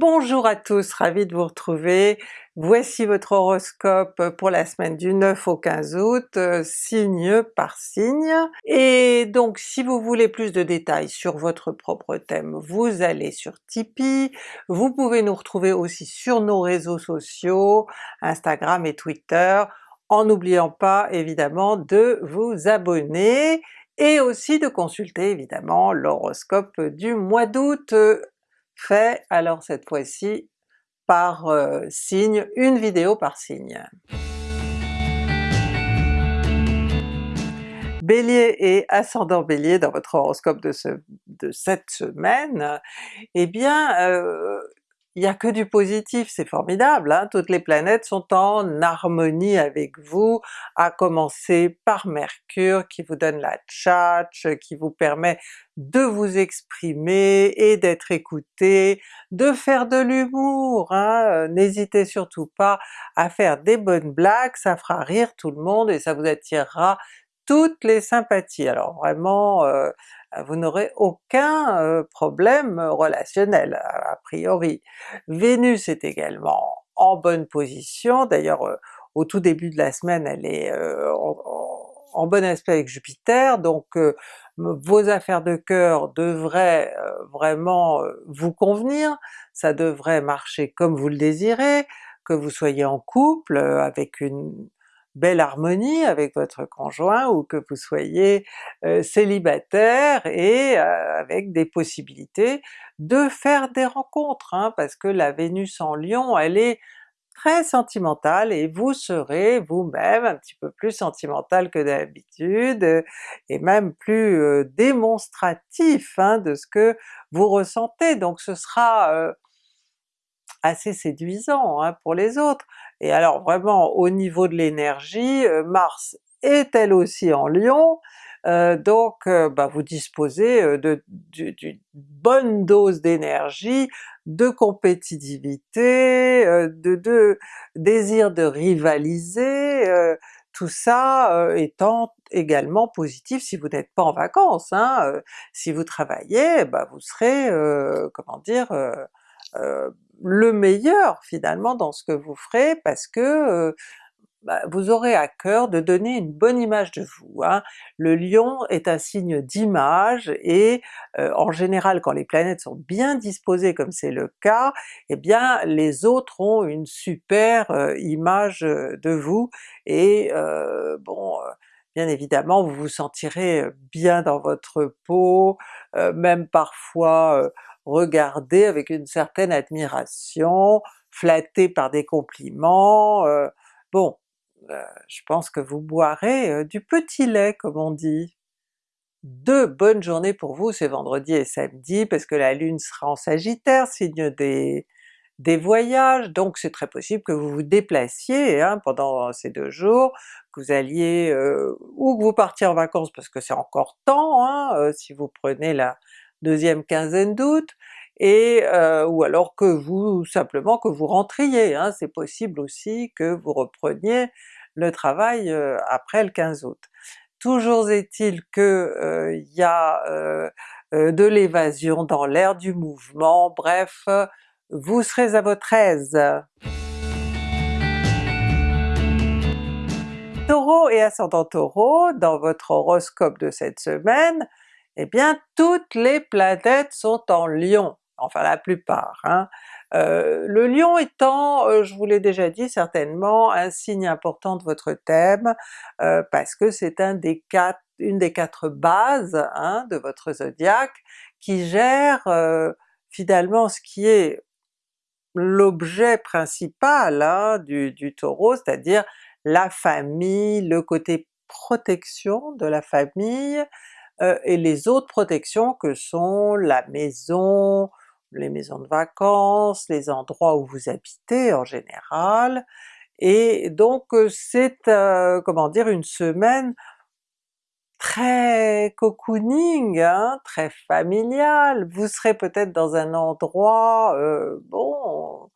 Bonjour à tous, ravi de vous retrouver. Voici votre horoscope pour la semaine du 9 au 15 août, euh, signe par signe. Et donc si vous voulez plus de détails sur votre propre thème, vous allez sur Tipeee. Vous pouvez nous retrouver aussi sur nos réseaux sociaux, Instagram et Twitter, en n'oubliant pas évidemment de vous abonner et aussi de consulter évidemment l'horoscope du mois d'août fait alors cette fois-ci par euh, signe, une vidéo par signe. Bélier et ascendant Bélier dans votre horoscope de, cette semaine, eh bien euh, il n'y a que du positif, c'est formidable, hein? toutes les planètes sont en harmonie avec vous, à commencer par Mercure qui vous donne la tchatch, qui vous permet de vous exprimer et d'être écouté, de faire de l'humour, hein? n'hésitez surtout pas à faire des bonnes blagues, ça fera rire tout le monde et ça vous attirera toutes les sympathies. Alors vraiment, euh, vous n'aurez aucun euh, problème relationnel a priori. Vénus est également en bonne position, d'ailleurs euh, au tout début de la semaine elle est en, bon aspect avec Jupiter, donc vos affaires de cœur devraient vraiment vous convenir, ça devrait marcher comme vous le désirez, que vous soyez en couple avec une belle harmonie avec votre conjoint ou que vous soyez euh, célibataire et euh, avec des possibilités de faire des rencontres, hein, parce que la Vénus en Lion elle est très sentimentale et vous serez vous-même un petit peu plus sentimental que d'habitude et même plus euh, démonstratif hein, de ce que vous ressentez, donc ce sera assez séduisant hein, pour les autres. Et alors vraiment au niveau de l'énergie, euh, Mars est elle aussi en Lion, euh, donc euh, bah, vous disposez d'une bonne dose d'énergie, de compétitivité, de, de, désir de rivaliser, tout ça étant également positif si vous n'êtes pas en vacances. Hein, si vous travaillez, bah, vous serez, comment dire, le meilleur finalement dans ce que vous ferez parce que euh, bah, vous aurez à cœur de donner une bonne image de vous. Hein. Le Lion est un signe d'image et euh, en général quand les planètes sont bien disposées comme c'est le cas, eh bien les autres ont une super euh, image de vous et bon bien évidemment vous vous sentirez bien dans votre peau, même parfois regardé avec une certaine admiration, flatté par des compliments, euh, bon, euh, je pense que vous boirez euh, du petit lait comme on dit. Deux bonnes journées pour vous, c'est vendredi et samedi, parce que la Lune sera en Sagittaire, signe des, des voyages, donc c'est très possible que vous vous déplaciez hein, pendant ces deux jours, que vous alliez, ou que vous partiez en vacances parce que c'est encore temps, hein, si vous prenez la, deuxième quinzaine d'août, et euh, ou alors que vous, simplement que vous rentriez, hein, c'est possible aussi que vous repreniez le travail euh, après le 15 août. Toujours est-il que euh, il y a de l'évasion dans l'air du mouvement, bref, vous serez à votre aise. Taureau et ascendant Taureau, dans votre horoscope de cette semaine, eh bien toutes les planètes sont en Lion, enfin la plupart. Hein. Euh, le Lion étant, euh, je vous l'ai déjà dit certainement, un signe important de votre thème, euh, parce que c'est une des quatre bases hein, de votre zodiaque qui gère finalement ce qui est l'objet principal hein, du Taureau, c'est-à-dire la famille, le côté protection de la famille, euh, et les autres protections que sont la maison, les maisons de vacances, les endroits où vous habitez en général, et donc euh, c'est euh, comment dire une semaine très cocooning, hein, très familiale, vous serez peut-être dans un endroit bon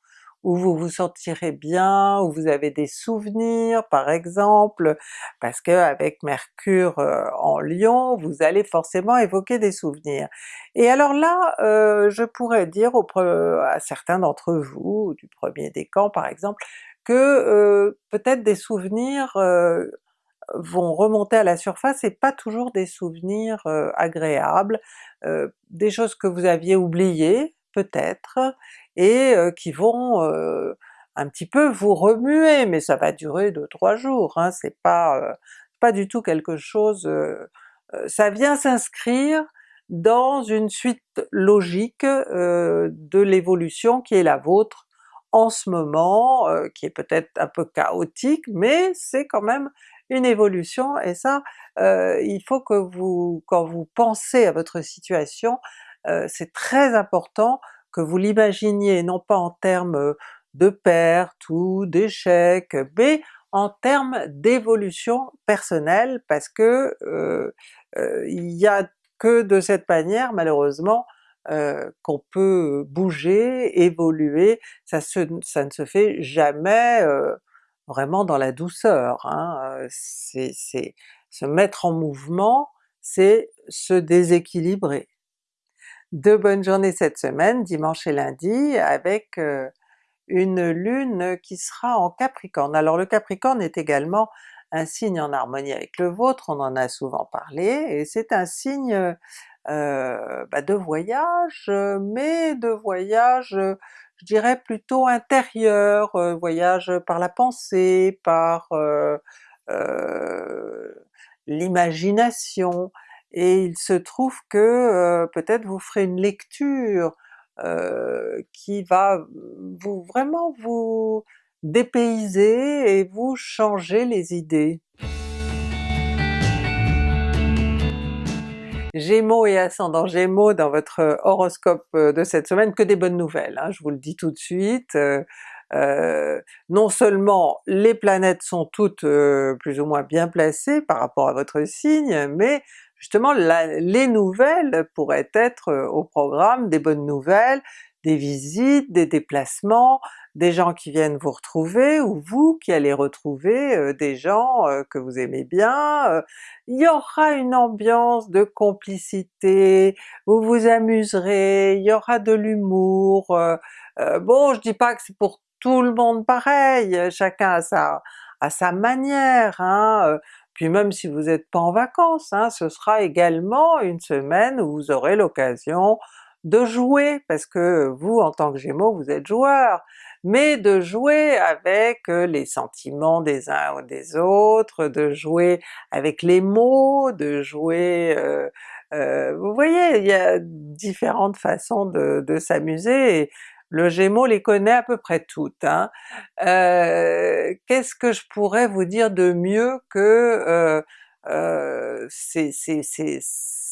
où vous vous sentirez bien, où vous avez des souvenirs par exemple, parce qu'avec Mercure euh, en Lion, vous allez forcément évoquer des souvenirs. Et alors là, euh, je pourrais dire à certains d'entre vous, du premier décan par exemple, que euh, peut-être des souvenirs vont remonter à la surface et pas toujours des souvenirs agréables, des choses que vous aviez oubliées peut-être, et qui vont un petit peu vous remuer, mais ça va durer 2-3 jours, hein, c'est pas, pas du tout quelque chose... ça vient s'inscrire dans une suite logique de l'évolution qui est la vôtre en ce moment, qui est peut-être un peu chaotique, mais c'est quand même une évolution, et ça, il faut que vous, quand vous pensez à votre situation, c'est très important que vous l'imaginiez non pas en termes de perte ou d'échec, mais en termes d'évolution personnelle, parce que il y a que de cette manière malheureusement qu'on peut bouger, évoluer, ça, ça, ne se fait jamais vraiment dans la douceur, hein. c'est se mettre en mouvement, c'est se déséquilibrer. De bonnes journées cette semaine, dimanche et lundi, avec une lune qui sera en Capricorne. Alors le Capricorne est également un signe en harmonie avec le vôtre, on en a souvent parlé, et c'est un signe euh, bah de voyage, mais de voyage, je dirais plutôt intérieur, voyage par la pensée, par euh, l'imagination, et il se trouve que peut-être vous ferez une lecture qui va vous vraiment vous dépayser et vous changer les idées. Gémeaux et ascendant Gémeaux dans votre horoscope de cette semaine, que des bonnes nouvelles, hein, je vous le dis tout de suite. Non seulement les planètes sont toutes plus ou moins bien placées par rapport à votre signe, mais justement les nouvelles pourraient être au programme, des bonnes nouvelles, des visites, des déplacements, des gens qui viennent vous retrouver, ou vous qui allez retrouver euh, des gens euh, que vous aimez bien, euh. il y aura une ambiance de complicité, vous vous amuserez, il y aura de l'humour, bon je dis pas que c'est pour tout le monde pareil, chacun a sa, sa manière, hein, puis même si vous n'êtes pas en vacances, hein, ce sera également une semaine où vous aurez l'occasion de jouer, parce que vous en tant que Gémeaux vous êtes joueur, mais de jouer avec les sentiments des uns ou des autres, de jouer avec les mots, de jouer... Euh, euh, vous voyez, il y a différentes façons de s'amuser, le Gémeaux les connaît à peu près toutes. Hein. Euh, Qu'est-ce que je pourrais vous dire de mieux que euh, c'est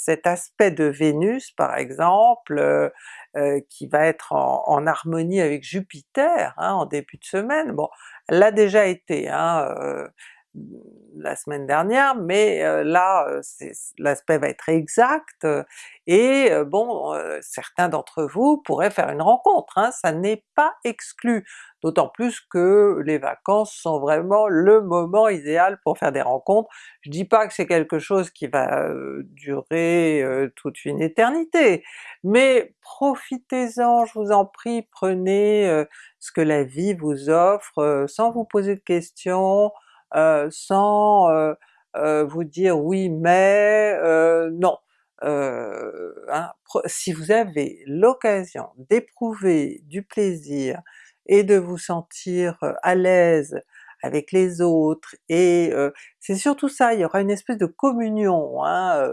cet aspect de Vénus par exemple, euh, euh, qui va être en, harmonie avec Jupiter hein, en début de semaine, bon l'a déjà été hein, euh, la semaine dernière, mais là l'aspect va être exact, et bon certains d'entre vous pourraient faire une rencontre, hein, ça n'est pas exclu, d'autant plus que les vacances sont vraiment le moment idéal pour faire des rencontres. Je dis pas que c'est quelque chose qui va durer toute une éternité, mais profitez-en, je vous en prie, prenez ce que la vie vous offre sans vous poser de questions, euh, sans euh, euh, vous dire oui mais non. Hein, si vous avez l'occasion d'éprouver du plaisir et de vous sentir à l'aise avec les autres, et c'est surtout ça, il y aura une espèce de communion hein,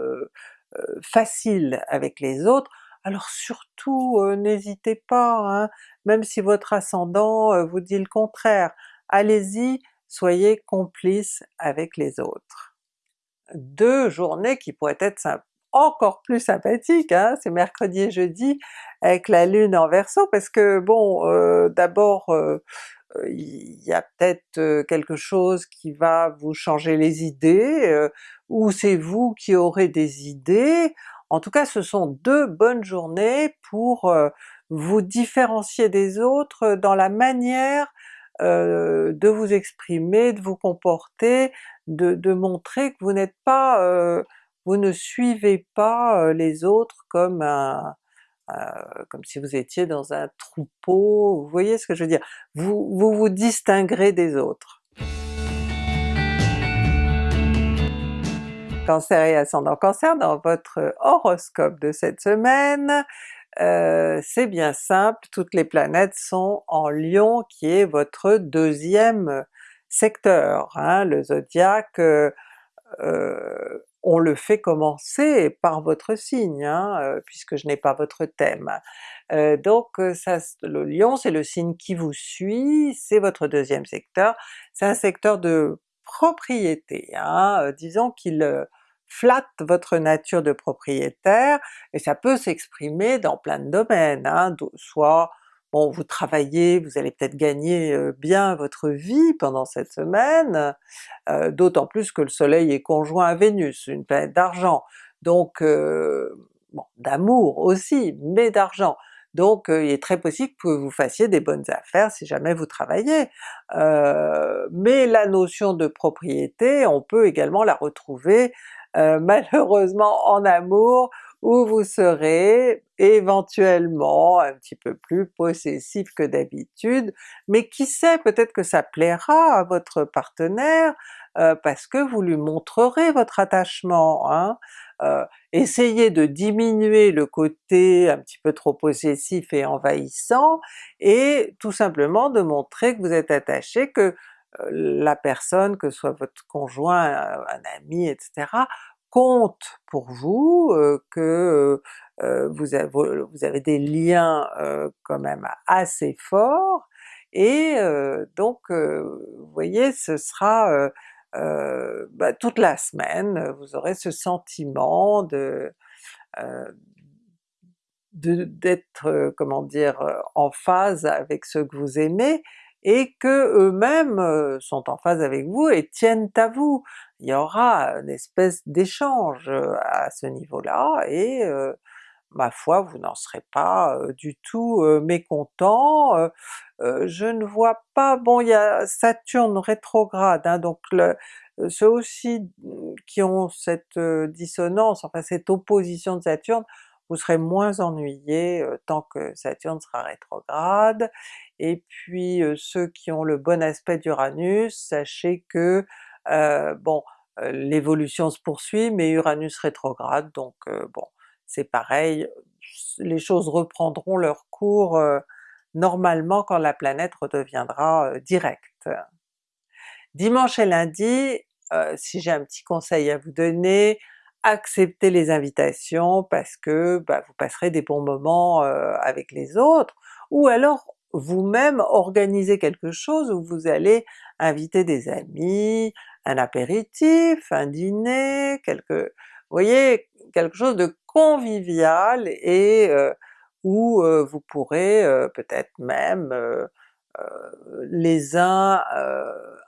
facile avec les autres, alors surtout n'hésitez pas, hein, même si votre ascendant vous dit le contraire, allez-y, soyez complices avec les autres. Deux journées qui pourraient être encore plus sympathiques, hein, c'est mercredi et jeudi avec la lune en Verseau, parce que bon, euh, d'abord euh, il y a peut-être euh, quelque chose qui va vous changer les idées, ou c'est vous qui aurez des idées, en tout cas ce sont deux bonnes journées pour vous différencier des autres dans la manière euh, de vous exprimer, de vous comporter, de, montrer que vous n'êtes pas, euh, vous ne suivez pas euh, les autres comme un, comme si vous étiez dans un troupeau, vous voyez ce que je veux dire? Vous vous, vous distinguerez des autres. Cancer et ascendant Cancer, dans votre horoscope de cette semaine, euh, c'est bien simple, toutes les planètes sont en Lion qui est votre deuxième secteur. Hein. Le zodiaque, euh, euh, on le fait commencer par votre signe, hein, puisque je n'ai pas votre thème. donc le Lion c'est le signe qui vous suit, c'est votre deuxième secteur, c'est un secteur de propriété, hein, disons qu'il flatte votre nature de propriétaire, et ça peut s'exprimer dans plein de domaines, hein, soit bon vous travaillez, vous allez peut-être gagner bien votre vie pendant cette semaine, d'autant plus que le soleil est conjoint à Vénus, une planète d'argent, donc bon, d'amour aussi, mais d'argent. Donc il est très possible que vous fassiez des bonnes affaires si jamais vous travaillez. mais la notion de propriété, on peut également la retrouver euh, malheureusement en amour, où vous serez éventuellement un petit peu plus possessif que d'habitude, mais qui sait, peut-être que ça plaira à votre partenaire, euh, parce que vous lui montrerez votre attachement. Hein? Euh, essayez de diminuer le côté un petit peu trop possessif et envahissant, et tout simplement de montrer que vous êtes attaché, que la personne, que ce soit votre conjoint, un ami, etc., compte pour vous, que vous, avez, des liens quand même assez forts, et donc vous voyez ce sera bah, toute la semaine, vous aurez ce sentiment de d'être, comment dire, en phase avec ce que vous aimez, et que eux-mêmes sont en phase avec vous et tiennent à vous. Il y aura une espèce d'échange à ce niveau-là, et ma foi vous n'en serez pas du tout mécontent. je ne vois pas, bon il y a Saturne rétrograde, hein, donc ceux aussi mmh, qui ont cette dissonance, enfin cette opposition de Saturne, vous serez moins ennuyé tant que Saturne sera rétrograde, et puis ceux qui ont le bon aspect d'Uranus, sachez que bon, l'évolution se poursuit, mais Uranus rétrograde, donc bon, c'est pareil, les choses reprendront leur cours normalement quand la planète redeviendra directe. Dimanche et lundi, si j'ai un petit conseil à vous donner, acceptez les invitations parce que bah, vous passerez des bons moments avec les autres, ou alors vous-même organisez quelque chose où vous allez inviter des amis, un apéritif, un dîner, quelque... vous voyez, quelque chose de convivial et où vous pourrez peut-être même les uns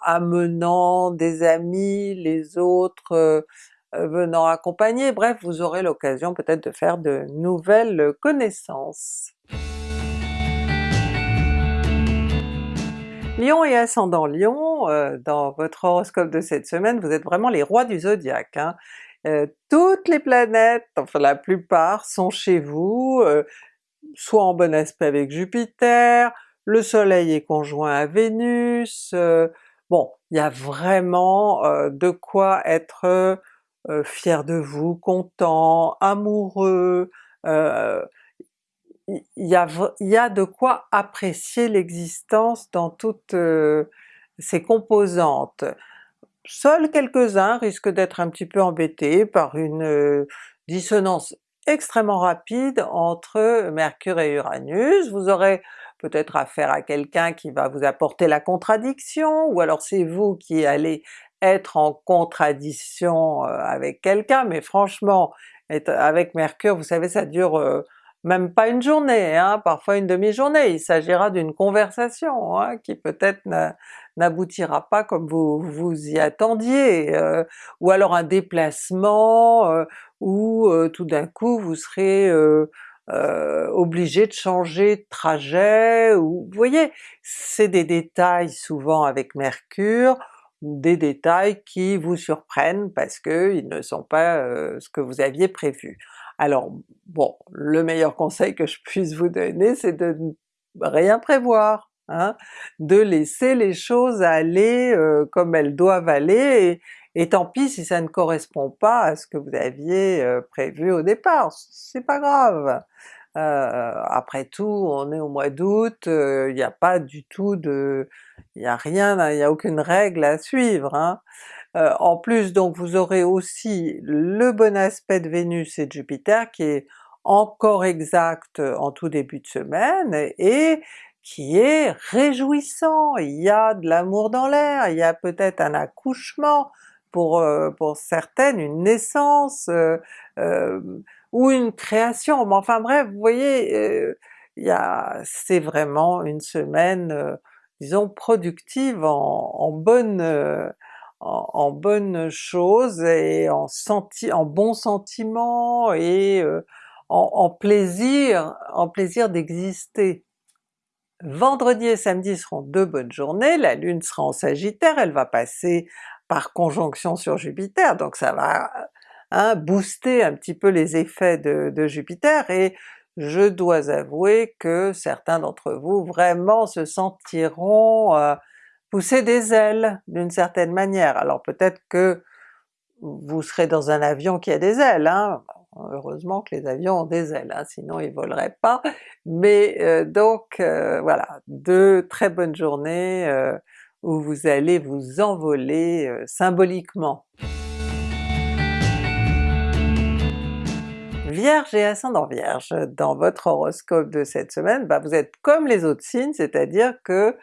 amenant des amis, les autres venant accompagner, bref vous aurez l'occasion peut-être de faire de nouvelles connaissances. Lion et ascendant Lion, euh, dans votre horoscope de cette semaine, vous êtes vraiment les rois du zodiaque. Hein. Euh, toutes les planètes, enfin la plupart, sont chez vous, soit en bon aspect avec Jupiter, le soleil est conjoint à Vénus, bon, il y a vraiment de quoi être euh, fier de vous, content, amoureux, euh, il y, a, de quoi apprécier l'existence dans toutes euh, ses composantes. Seuls quelques-uns risquent d'être un petit peu embêtés par une dissonance extrêmement rapide entre Mercure et Uranus, vous aurez peut-être affaire à quelqu'un qui va vous apporter la contradiction, ou alors c'est vous qui allez être en contradiction avec quelqu'un, mais franchement, être avec Mercure, vous savez ça dure même pas une journée, hein, parfois une demi-journée, il s'agira d'une conversation hein, qui peut-être n'aboutira pas comme vous vous y attendiez, ou alors un déplacement où tout d'un coup vous serez euh, obligé de changer de trajet, ou vous voyez, c'est des détails souvent avec Mercure, des détails qui vous surprennent parce qu'ils ne sont pas euh, ce que vous aviez prévu. Alors bon, le meilleur conseil que je puisse vous donner c'est de rien prévoir, hein, de laisser les choses aller euh, comme elles doivent aller, et, tant pis si ça ne correspond pas à ce que vous aviez euh, prévu au départ, c'est pas grave. Euh, après tout, on est au mois d'août, il n'y a pas du tout de... il n'y a rien, il n'y a aucune règle à suivre. Hein. en plus donc vous aurez aussi le bon aspect de Vénus et de Jupiter qui est encore exact en tout début de semaine, et qui est réjouissant, il y a de l'amour dans l'air, il y a peut-être un accouchement, pour, euh, pour certaines une naissance, euh, euh, ou une création, mais enfin bref, vous voyez, a, c'est vraiment une semaine, disons productive en, en bonne en, en bonne chose et en, senti, en bon sentiment et en, en, plaisir, en plaisir d'exister. Vendredi et samedi seront deux bonnes journées, la Lune sera en Sagittaire, elle va passer par conjonction sur Jupiter, donc ça va booster un petit peu les effets de, Jupiter, et je dois avouer que certains d'entre vous vraiment se sentiront euh, pousser des ailes d'une certaine manière. Alors peut-être que vous serez dans un avion qui a des ailes, hein? heureusement que les avions ont des ailes, hein, sinon ils voleraient pas, mais euh, donc euh, voilà, deux très bonnes journées où vous allez vous envoler symboliquement. Vierge et ascendant Vierge, dans votre horoscope de cette semaine, bah vous êtes comme les autres signes, c'est-à-dire que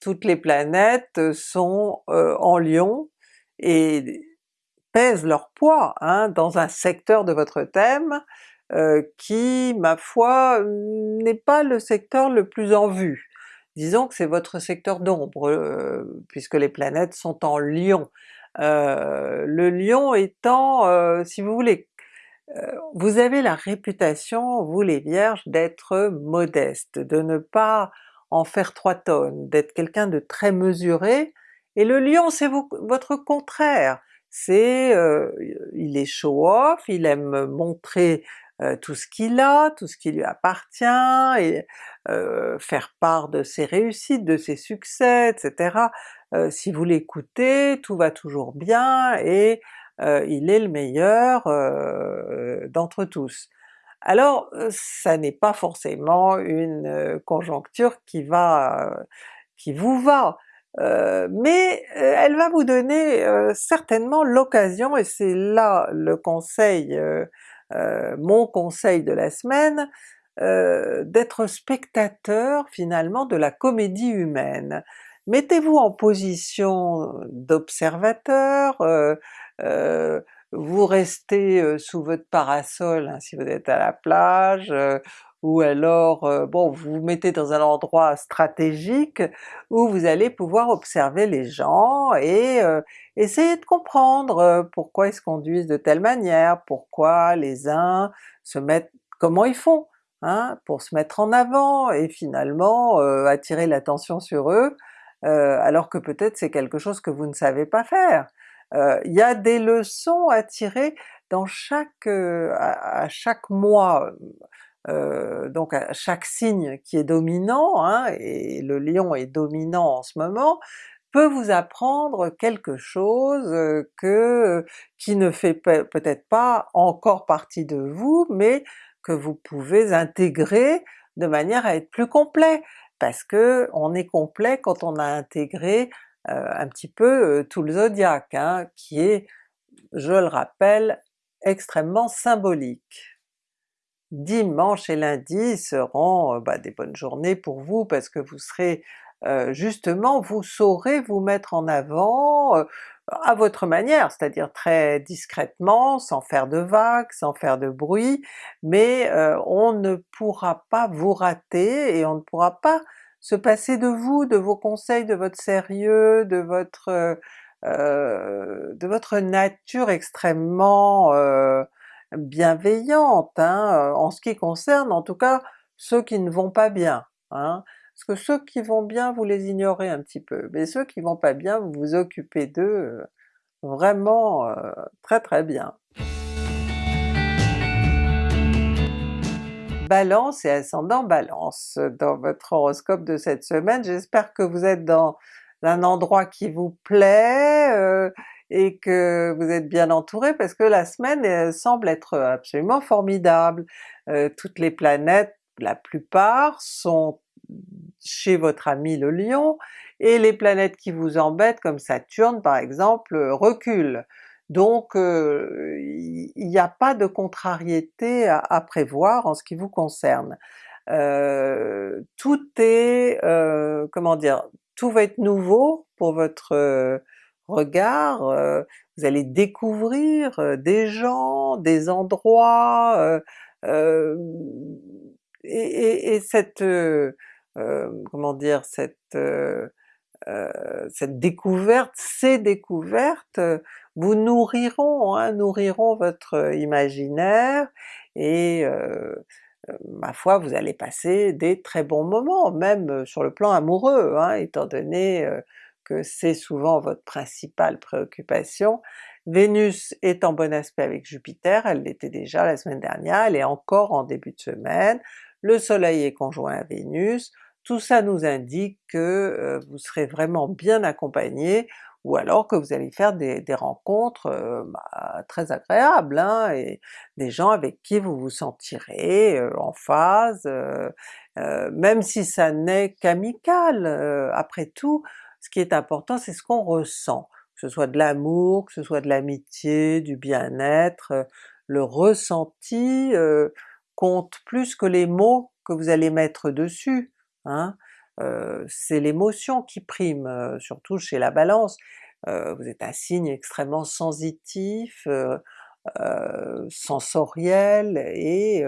toutes les planètes sont en Lion, et pèsent leur poids hein, dans un secteur de votre thème euh, qui, ma foi, n'est pas le secteur le plus en vue. Disons que c'est votre secteur d'ombre, euh, puisque les planètes sont en Lion. Euh, le Lion étant, si vous voulez, vous avez la réputation, vous les Vierges, d'être modeste, de ne pas en faire trois tonnes, d'être quelqu'un de très mesuré, et le Lion c'est votre contraire, c'est euh, il est show-off, il aime montrer euh, tout ce qu'il a, tout ce qui lui appartient, et euh, faire part de ses réussites, de ses succès, etc. si vous l'écoutez, tout va toujours bien et il est le meilleur d'entre tous. Alors ça n'est pas forcément une conjoncture qui va qui vous va, euh, mais euh, elle va vous donner euh, certainement l'occasion, et c'est là le conseil, mon conseil de la semaine, d'être spectateur finalement de la comédie humaine. Mettez-vous en position d'observateur, vous restez sous votre parasol hein, si vous êtes à la plage, ou alors euh, bon vous vous mettez dans un endroit stratégique où vous allez pouvoir observer les gens et euh, essayer de comprendre euh, pourquoi ils se conduisent de telle manière, pourquoi les uns se mettent, comment ils font hein, pour se mettre en avant et finalement attirer l'attention sur eux, alors que peut-être c'est quelque chose que vous ne savez pas faire. Il y a des leçons à tirer dans chaque, à chaque mois, euh, donc à chaque signe qui est dominant, hein, et le lion est dominant en ce moment, peut vous apprendre quelque chose euh, que qui ne fait peut-être pas encore partie de vous, mais que vous pouvez intégrer de manière à être plus complet, parce que on est complet quand on a intégré euh, un petit peu tout le zodiaque, hein, qui est, je le rappelle, extrêmement symbolique. Dimanche et lundi seront bah, des bonnes journées pour vous parce que vous serez justement, vous saurez vous mettre en avant à votre manière, c'est-à-dire très discrètement, sans faire de vagues, sans faire de bruit, mais on ne pourra pas vous rater et on ne pourra pas se passer de vous, de vos conseils, de votre sérieux, de votre de votre nature extrêmement bienveillante hein, en ce qui concerne en tout cas ceux qui ne vont pas bien. Hein. Parce que ceux qui vont bien, vous les ignorez un petit peu, mais ceux qui vont pas bien, vous vous occupez d'eux vraiment très très bien. Balance et ascendant Balance dans votre horoscope de cette semaine. J'espère que vous êtes dans un endroit qui vous plaît euh, et que vous êtes bien entouré parce que la semaine semble être absolument formidable. Euh, toutes les planètes, la plupart, sont chez votre ami le Lion, et les planètes qui vous embêtent comme Saturne par exemple reculent. Donc il n'y a pas de contrariété à, prévoir en ce qui vous concerne. Tout est, comment dire, tout va être nouveau pour votre regard, vous allez découvrir des gens, des endroits, et, et, cette, comment dire, cette cette découverte, ces découvertes vous nourriront, hein, nourriront votre imaginaire et ma foi vous allez passer des très bons moments, même sur le plan amoureux, hein, étant donné que c'est souvent votre principale préoccupation. Vénus est en bon aspect avec Jupiter, elle l'était déjà la semaine dernière, elle est encore en début de semaine, le soleil est conjoint à Vénus, tout ça nous indique que vous serez vraiment bien accompagné, ou alors que vous allez faire des, rencontres bah, très agréables, hein, et des gens avec qui vous vous sentirez en phase, même si ça n'est qu'amical. après tout, ce qui est important c'est ce qu'on ressent, que ce soit de l'amour, que ce soit de l'amitié, du bien-être, le ressenti compte plus que les mots que vous allez mettre dessus. Hein. C'est l'émotion qui prime, surtout chez la Balance. vous êtes un signe extrêmement sensitif, sensoriel, et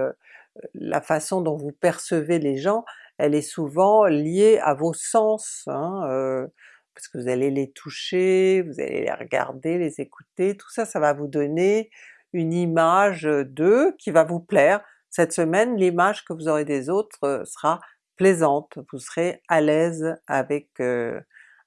la façon dont vous percevez les gens, elle est souvent liée à vos sens, hein, parce que vous allez les toucher, vous allez les regarder, les écouter, tout ça, ça va vous donner une image d'eux qui va vous plaire. Cette semaine, l'image que vous aurez des autres sera plaisante, vous serez à l'aise avec, euh,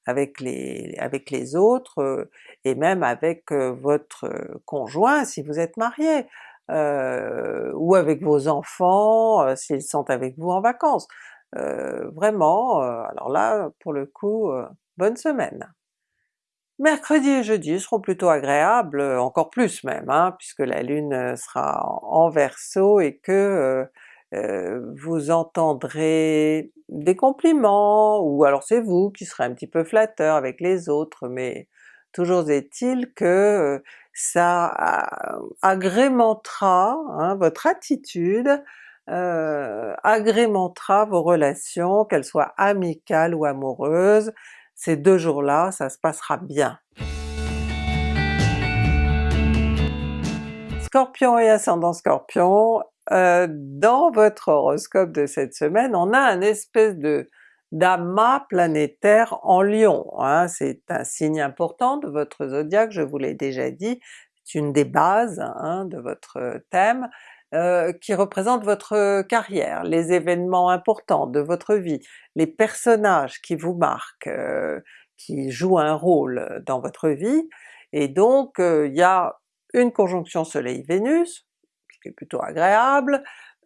avec, les, avec les autres, euh, et même avec euh, votre conjoint si vous êtes marié, ou avec vos enfants s'ils sont avec vous en vacances. vraiment, alors là pour le coup, bonne semaine! Mercredi et jeudi seront plutôt agréables, encore plus même, hein, puisque la Lune sera en Verseau et que euh, vous entendrez des compliments, ou alors c'est vous qui serez un petit peu flatteur avec les autres, mais toujours est-il que euh, ça agrémentera hein, votre attitude, euh, agrémentera vos relations, qu'elles soient amicales ou amoureuses, ces deux jours-là ça se passera bien. Scorpion et ascendant Scorpion, euh, dans votre horoscope de cette semaine, on a un espèce de d'amas planétaire en Lion. Hein. c'est un signe important de votre zodiaque, je vous l'ai déjà dit, c'est une des bases hein, de votre thème, euh, qui représente votre carrière, les événements importants de votre vie, les personnages qui vous marquent, euh, qui jouent un rôle dans votre vie, et donc il y a une conjonction Soleil-Vénus, qui est plutôt agréable,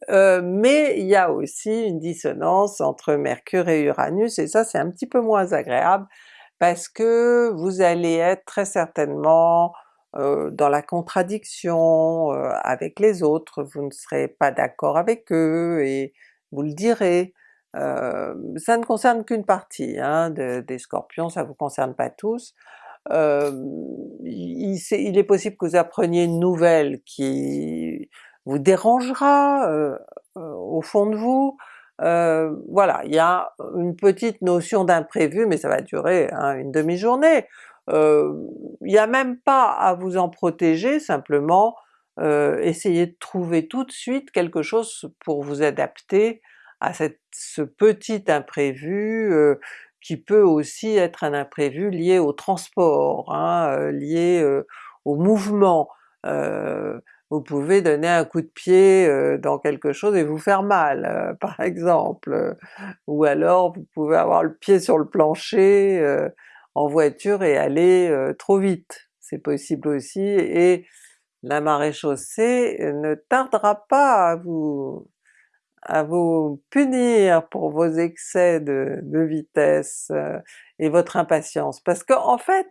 euh, mais il y a aussi une dissonance entre Mercure et Uranus, et ça c'est un petit peu moins agréable, parce que vous allez être très certainement euh, dans la contradiction euh, avec les autres, vous ne serez pas d'accord avec eux, et vous le direz. ça ne concerne qu'une partie hein, des Scorpions, ça vous concerne pas tous. Il, il, est possible que vous appreniez une nouvelle qui vous dérangera euh, euh, au fond de vous, euh, voilà, il y a une petite notion d'imprévu, mais ça va durer hein, une demi-journée. Il n'y a même pas à vous en protéger, simplement essayez de trouver tout de suite quelque chose pour vous adapter à cette, ce petit imprévu qui peut aussi être un imprévu lié au transport, hein, lié au mouvement. vous pouvez donner un coup de pied dans quelque chose et vous faire mal par exemple, ou alors vous pouvez avoir le pied sur le plancher en voiture et aller trop vite, c'est possible aussi, et la marée chaussée ne tardera pas à vous à vous punir pour vos excès de, vitesse et votre impatience, parce qu'en en fait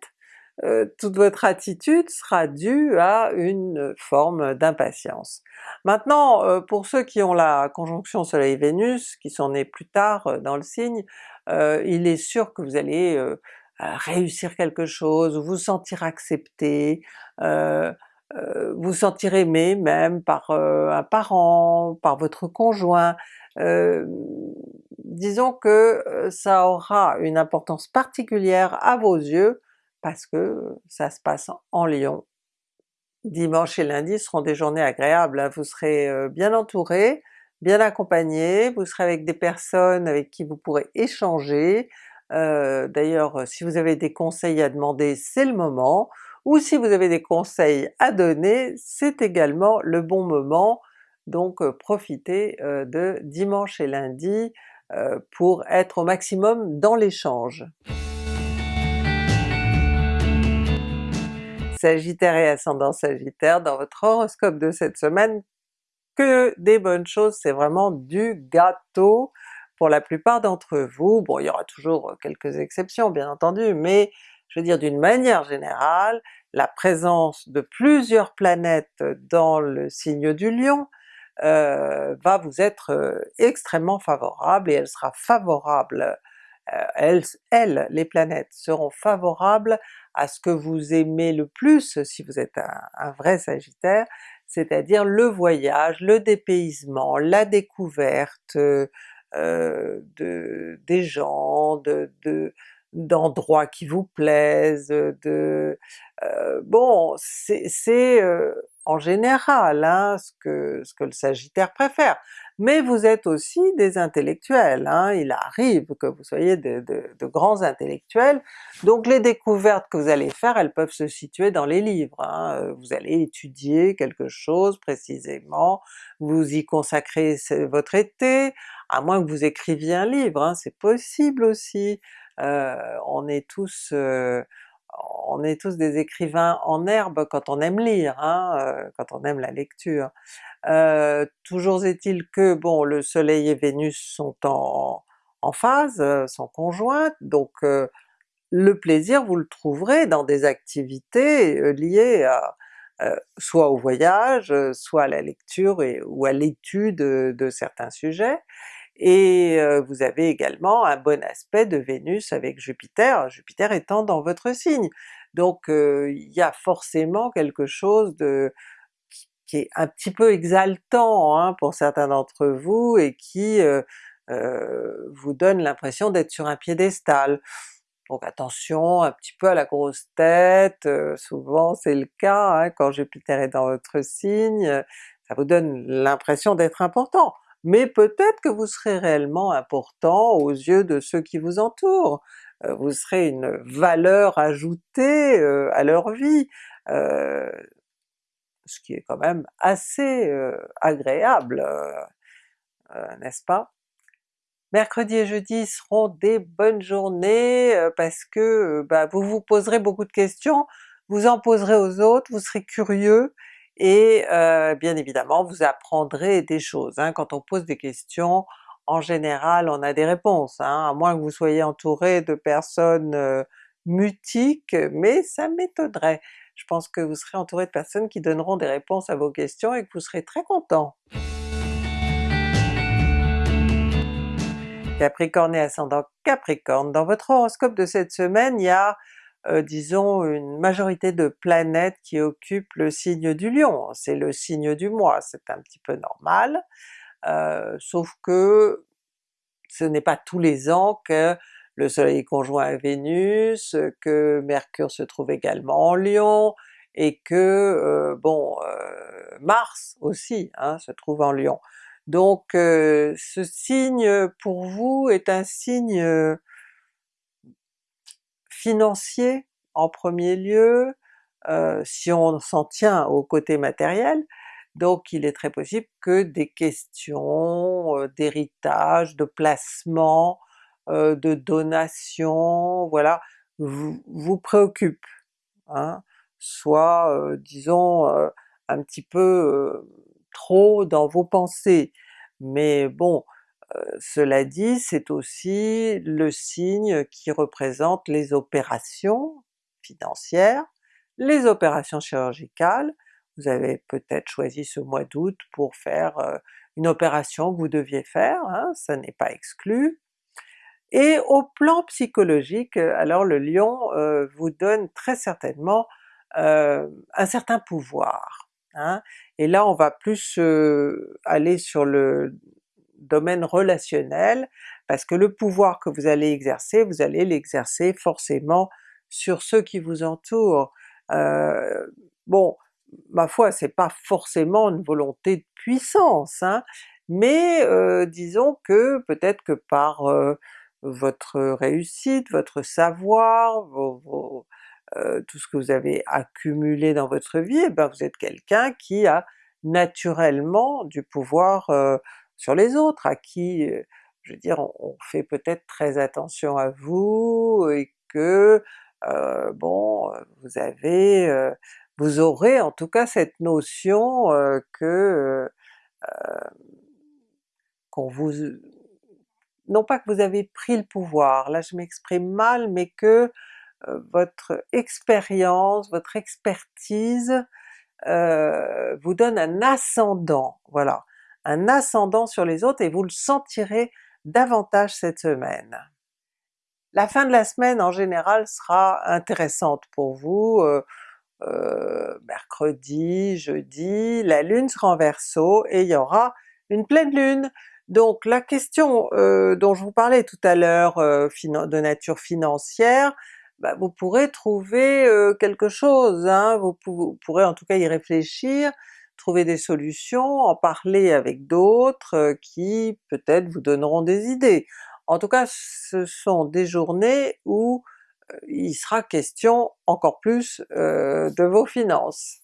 euh, toute votre attitude sera due à une forme d'impatience. Maintenant euh, pour ceux qui ont la conjonction Soleil-Vénus, qui sont nés plus tard euh, dans le signe, il est sûr que vous allez réussir quelque chose, vous sentir accepté, vous sentir aimé même par un parent, par votre conjoint, disons que ça aura une importance particulière à vos yeux parce que ça se passe en Lion. Dimanche et lundi seront des journées agréables, hein. vous serez bien entouré, bien accompagné, vous serez avec des personnes avec qui vous pourrez échanger, d'ailleurs si vous avez des conseils à demander c'est le moment, ou si vous avez des conseils à donner c'est également le bon moment, donc profitez de dimanche et lundi pour être au maximum dans l'échange. Sagittaire et ascendant Sagittaire, dans votre horoscope de cette semaine, que des bonnes choses, c'est vraiment du gâteau pour la plupart d'entre vous. Bon il y aura toujours quelques exceptions bien entendu, mais je veux dire d'une manière générale, la présence de plusieurs planètes dans le signe du Lion euh, va vous être euh, extrêmement favorable et elle sera favorable, euh, elles, les planètes seront favorables à ce que vous aimez le plus si vous êtes un, vrai Sagittaire, c'est-à-dire le voyage, le dépaysement, la découverte de, des gens, de, d'endroits qui vous plaisent, de... Euh, bon, c'est euh, en général hein, ce, que, ce que le Sagittaire préfère mais vous êtes aussi des intellectuels, hein. il arrive que vous soyez de, grands intellectuels, donc les découvertes que vous allez faire, elles peuvent se situer dans les livres. Hein. Vous allez étudier quelque chose précisément, vous y consacrez votre été, à moins que vous écriviez un livre, hein, c'est possible aussi. On est tous des écrivains en herbe quand on aime lire, euh, quand on aime la lecture. Toujours est-il que bon le soleil et Vénus sont en, phase, sont conjointes, donc le plaisir vous le trouverez dans des activités liées soit au voyage, soit à la lecture ou à l'étude de certains sujets, et vous avez également un bon aspect de Vénus avec Jupiter, Jupiter étant dans votre signe. Donc il y a forcément quelque chose de qui est un petit peu exaltant hein, pour certains d'entre vous et qui vous donne l'impression d'être sur un piédestal. Donc attention un petit peu à la grosse tête, souvent c'est le cas hein, quand Jupiter est dans votre signe, ça vous donne l'impression d'être important. Mais peut-être que vous serez réellement important aux yeux de ceux qui vous entourent, vous serez une valeur ajoutée à leur vie, ce qui est quand même assez agréable, n'est-ce pas? Mercredi et jeudi seront des bonnes journées parce que bah, vous vous poserez beaucoup de questions, vous en poserez aux autres, vous serez curieux et bien évidemment vous apprendrez des choses. Hein. Quand on pose des questions, en général on a des réponses, hein, à moins que vous soyez entouré de personnes mutiques, mais ça m'étonnerait je pense que vous serez entouré de personnes qui donneront des réponses à vos questions et que vous serez très content. Capricorne et ascendant Capricorne, dans votre horoscope de cette semaine, il y a euh, disons une majorité de planètes qui occupent le signe du Lion, c'est le signe du mois, c'est un petit peu normal, euh, sauf que ce n'est pas tous les ans que le soleil conjoint à Vénus, que Mercure se trouve également en Lion, et que euh, bon Mars aussi hein, se trouve en Lion. Donc ce signe pour vous est un signe financier en premier lieu, si on s'en tient au côté matériel, donc il est très possible que des questions d'héritage, de placement, de donation, voilà, vous, vous préoccupent, hein, soit disons un petit peu trop dans vos pensées. Mais bon, cela dit, c'est aussi le signe qui représente les opérations financières, les opérations chirurgicales, vous avez peut-être choisi ce mois d'août pour faire une opération que vous deviez faire, hein, ça n'est pas exclu. Et au plan psychologique, alors le Lion vous donne très certainement un certain pouvoir. Hein. Et là on va plus aller sur le domaine relationnel, parce que le pouvoir que vous allez exercer, vous allez l'exercer forcément sur ceux qui vous entourent. Euh, bon, ma foi, c'est pas forcément une volonté de puissance, hein, mais euh, disons que peut-être que par euh, votre réussite, votre savoir, tout ce que vous avez accumulé dans votre vie, eh ben vous êtes quelqu'un qui a naturellement du pouvoir sur les autres, à qui, je veux dire, on, fait peut-être très attention à vous, et que bon, vous avez, vous aurez en tout cas cette notion que qu'on vous... non pas que vous avez pris le pouvoir, là je m'exprime mal, mais que votre expérience, votre expertise vous donne un ascendant, voilà un ascendant sur les autres et vous le sentirez davantage cette semaine. La fin de la semaine en général sera intéressante pour vous, euh, euh, mercredi, jeudi, la lune sera en Verseau et il y aura une pleine lune. Donc la question euh, dont je vous parlais tout à l'heure de nature financière, bah, vous pourrez trouver quelque chose, hein. vous, pourrez en tout cas y réfléchir, trouver des solutions, en parler avec d'autres euh, qui peut-être vous donneront des idées. En tout cas ce sont des journées où euh, il sera question encore plus euh, de vos finances.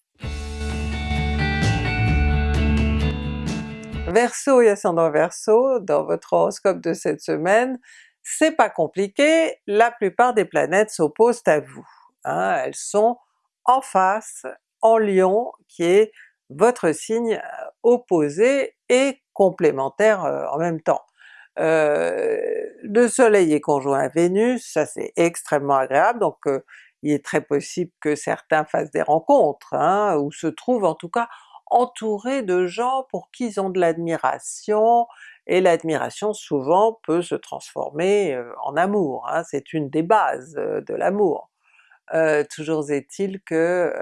Verseau et ascendant Verseau, dans votre horoscope de cette semaine, c'est pas compliqué, la plupart des planètes s'opposent à vous. Hein. elles sont en face, en Lion, qui est votre signe euh, opposé et complémentaire euh, en même temps. Euh, le soleil est conjoint à Vénus, ça c'est extrêmement agréable, donc il est très possible que certains fassent des rencontres, hein, ou se trouvent en tout cas entourés de gens pour qui ils ont de l'admiration, et l'admiration souvent peut se transformer en amour, hein, c'est une des bases de l'amour. toujours est-il que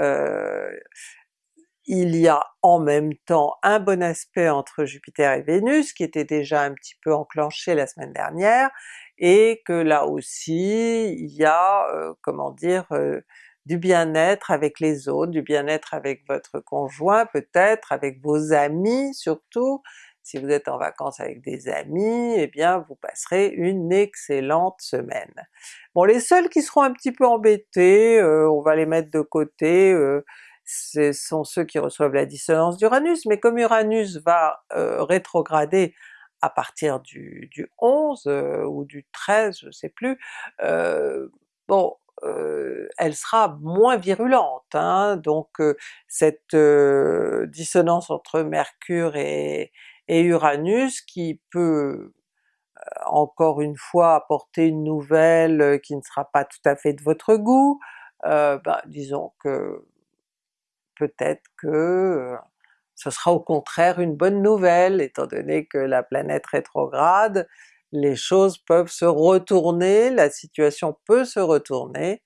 il y a en même temps un bon aspect entre Jupiter et Vénus qui était déjà un petit peu enclenché la semaine dernière, et que là aussi il y a, euh, comment dire, euh, du bien-être avec les autres, du bien-être avec votre conjoint peut-être, avec vos amis surtout, si vous êtes en vacances avec des amis, eh bien vous passerez une excellente semaine. Bon les seuls qui seront un petit peu embêtés, euh, on va les mettre de côté, ce sont ceux qui reçoivent la dissonance d'Uranus, mais comme Uranus va euh, rétrograder à partir du, 11 euh, ou du 13, je sais plus, euh, bon, elle sera moins virulente, hein, donc cette dissonance entre Mercure et, Uranus qui peut encore une fois apporter une nouvelle qui ne sera pas tout à fait de votre goût, ben, disons que peut-être que euh, ce sera au contraire une bonne nouvelle, étant donné que la planète rétrograde, les choses peuvent se retourner, la situation peut se retourner,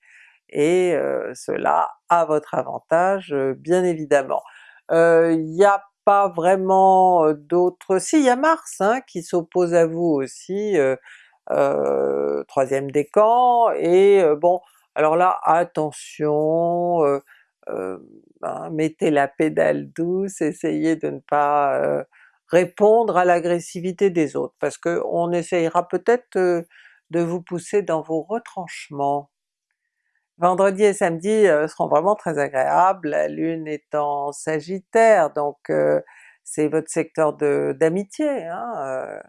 et euh, cela à votre avantage euh, bien évidemment. Il n'y a pas vraiment d'autres... si il y a Mars hein, qui s'oppose à vous aussi, troisième décan, et bon alors là attention, ben, mettez la pédale douce, essayez de ne pas euh, répondre à l'agressivité des autres, parce qu'on essayera peut-être euh, de vous pousser dans vos retranchements. Vendredi et samedi seront vraiment très agréables, la lune est en sagittaire donc c'est votre secteur d'amitié hein,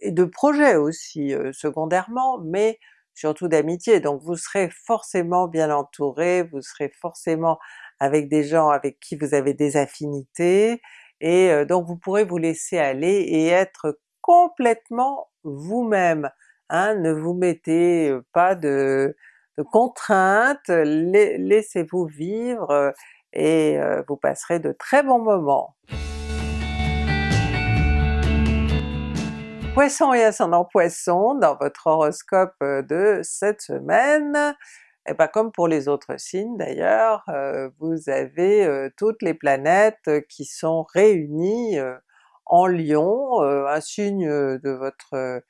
et de projet aussi secondairement, mais surtout d'amitié, donc vous serez forcément bien entouré, vous serez forcément avec des gens avec qui vous avez des affinités, et donc vous pourrez vous laisser aller et être complètement vous-même. Hein, ne vous mettez pas de, contraintes, laissez-vous vivre et vous passerez de très bons moments. Poisson et ascendant Poisson, dans votre horoscope de cette semaine, et eh bien comme pour les autres signes d'ailleurs, vous avez toutes les planètes qui sont réunies en Lion, un signe de votre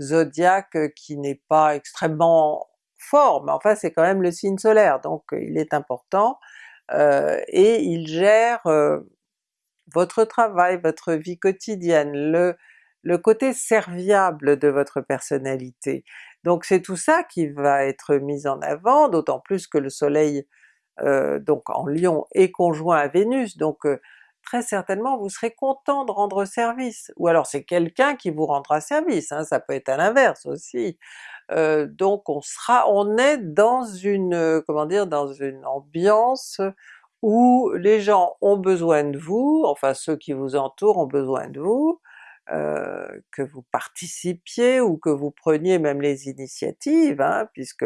zodiaque qui n'est pas extrêmement fort, mais enfin c'est quand même le signe solaire, donc il est important, et il gère votre travail, votre vie quotidienne, le, le côté serviable de votre personnalité. Donc c'est tout ça qui va être mis en avant, d'autant plus que le soleil euh, donc en Lion est conjoint à Vénus, donc euh, très certainement vous serez content de rendre service, ou alors c'est quelqu'un qui vous rendra service, hein, ça peut être à l'inverse aussi. Euh, donc on sera, on est dans une, comment dire, dans une ambiance où les gens ont besoin de vous, enfin ceux qui vous entourent ont besoin de vous, euh, que vous participiez ou que vous preniez même les initiatives, hein, puisque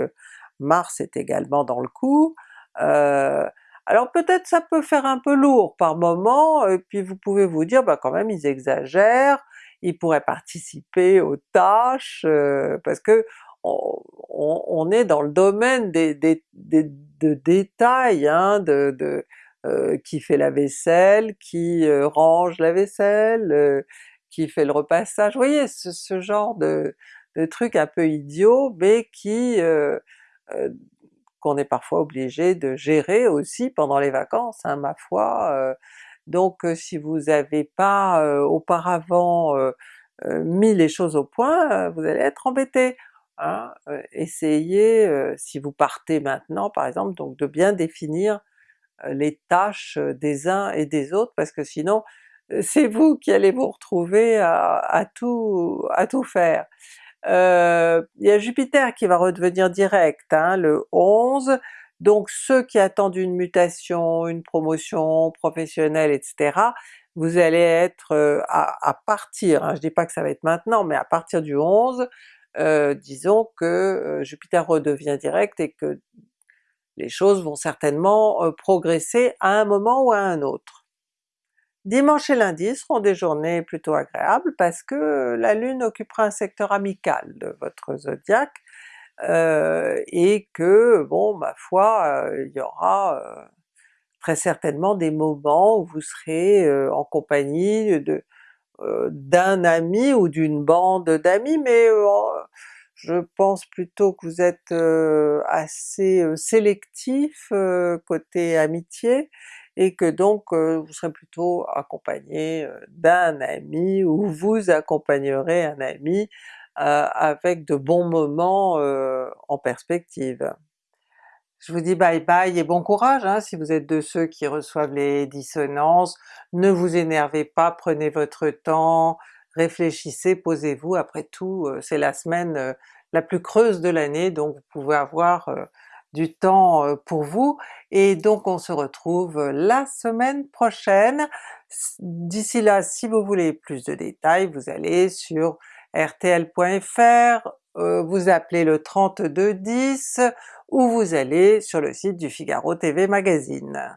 Mars est également dans le coup. Euh, alors peut-être ça peut faire un peu lourd par moment, et puis vous pouvez vous dire bah quand même ils exagèrent, ils pourraient participer aux tâches, euh, parce que on, est dans le domaine des, de détails, hein, de, qui fait la vaisselle, qui range la vaisselle, qui fait le repassage, vous voyez ce, genre de, de trucs un peu idiots mais qui euh, euh, qu'on est parfois obligé de gérer aussi pendant les vacances, hein, ma foi. Euh. donc si vous n'avez pas auparavant mis les choses au point, vous allez être embêté. Hein. essayez, si vous partez maintenant par exemple, donc de bien définir les tâches des uns et des autres, parce que sinon c'est vous qui allez vous retrouver à, tout, faire. Euh, il y a Jupiter qui va redevenir direct hein, le 11, donc ceux qui attendent une mutation, une promotion professionnelle, etc., vous allez être euh, à, partir, hein, je dis pas que ça va être maintenant, mais à partir du 11, euh, disons que Jupiter redevient direct et que les choses vont certainement progresser à un moment ou à un autre. Dimanche et lundi seront des journées plutôt agréables parce que la Lune occupera un secteur amical de votre zodiaque, euh, et que bon ma foi euh, il y aura euh, très certainement des moments où vous serez en compagnie de d'un ami ou d'une bande d'amis, mais je pense plutôt que vous êtes assez sélectif côté amitié, et que donc vous serez plutôt accompagné d'un ami ou vous accompagnerez un ami avec de bons moments en perspective. Je vous dis bye bye et bon courage hein, si vous êtes de ceux qui reçoivent les dissonances, ne vous énervez pas, prenez votre temps, réfléchissez, posez-vous, après tout c'est la semaine la plus creuse de l'année donc vous pouvez avoir du temps pour vous, et donc on se retrouve la semaine prochaine. D'ici là, si vous voulez plus de détails, vous allez sur rtl.fr, vous appelez le 3210 ou vous allez sur le site du Figaro TV Magazine.